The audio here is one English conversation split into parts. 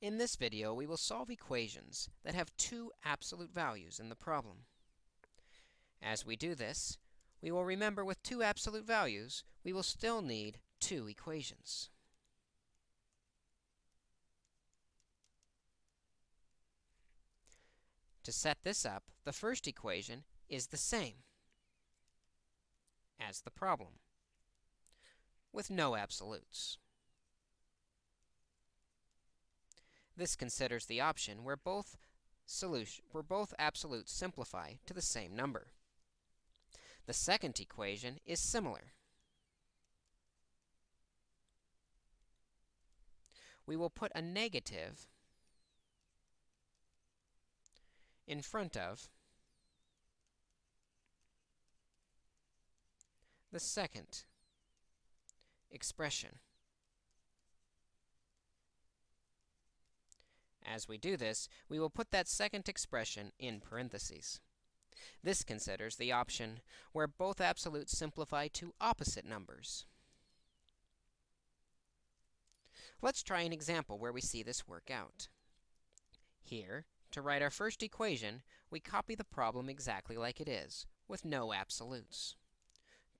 In this video, we will solve equations that have two absolute values in the problem. As we do this, we will remember with two absolute values, we will still need two equations. To set this up, the first equation is the same as the problem, with no absolutes. This considers the option where both solution where both absolutes simplify to the same number. The second equation is similar. We will put a negative in front of the second expression. As we do this, we will put that second expression in parentheses. This considers the option where both absolutes simplify to opposite numbers. Let's try an example where we see this work out. Here, to write our first equation, we copy the problem exactly like it is, with no absolutes.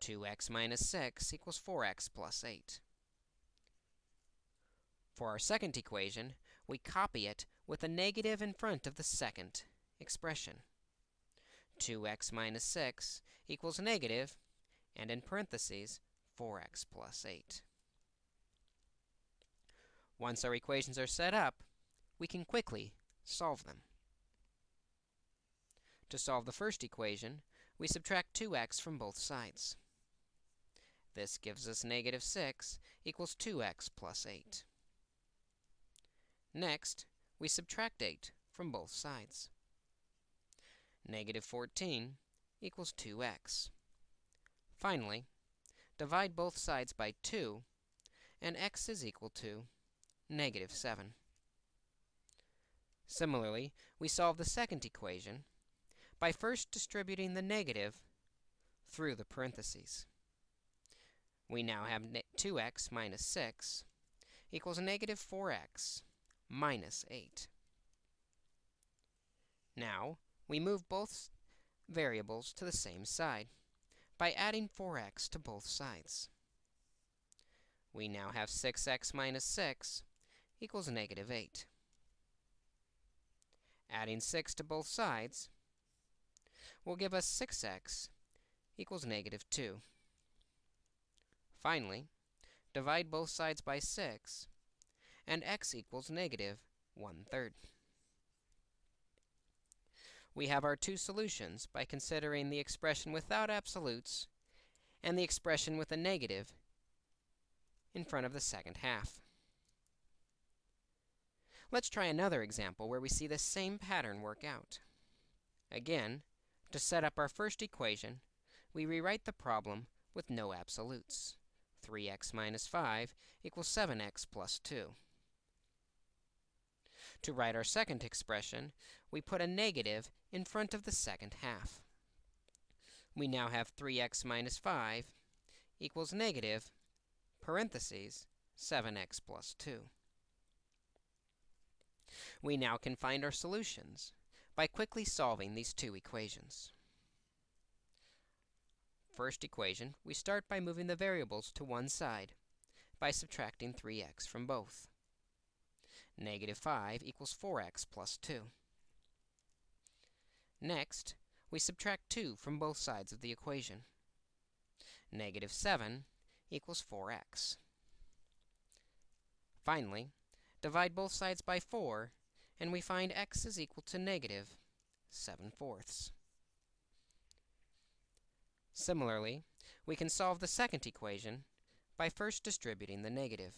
2x minus 6 equals 4x plus 8. For our second equation, we copy it with a negative in front of the second expression. 2x minus 6 equals negative, and in parentheses, 4x plus 8. Once our equations are set up, we can quickly solve them. To solve the first equation, we subtract 2x from both sides. This gives us negative 6 equals 2x plus 8. Next, we subtract 8 from both sides. Negative 14 equals 2x. Finally, divide both sides by 2, and x is equal to negative 7. Similarly, we solve the second equation by first distributing the negative through the parentheses. We now have 2x minus 6 equals negative 4x minus 8. Now, we move both variables to the same side by adding 4x to both sides. We now have 6x minus 6 equals negative 8. Adding 6 to both sides will give us 6x equals negative 2. Finally, divide both sides by 6, and x equals negative 1 third. We have our two solutions by considering the expression without absolutes and the expression with a negative in front of the second half. Let's try another example where we see the same pattern work out. Again, to set up our first equation, we rewrite the problem with no absolutes. 3x minus 5 equals 7x plus 2. To write our second expression, we put a negative in front of the second half. We now have 3x minus 5 equals negative, parentheses, 7x plus 2. We now can find our solutions by quickly solving these two equations. First equation, we start by moving the variables to one side by subtracting 3x from both. Negative 5 equals 4x plus 2. Next, we subtract 2 from both sides of the equation. Negative 7 equals 4x. Finally, divide both sides by 4 and we find x is equal to negative 7 fourths. Similarly, we can solve the second equation by first distributing the negative.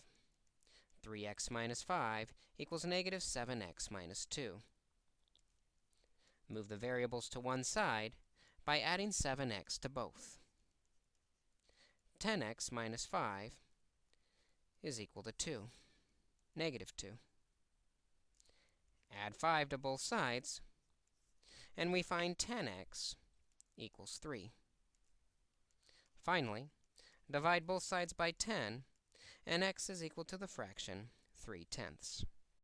3x minus 5 equals negative 7x minus 2. Move the variables to one side by adding 7x to both. 10x minus 5 is equal to 2, negative 2. Add 5 to both sides, and we find 10x equals 3. Finally, divide both sides by 10, and x is equal to the fraction 3 tenths.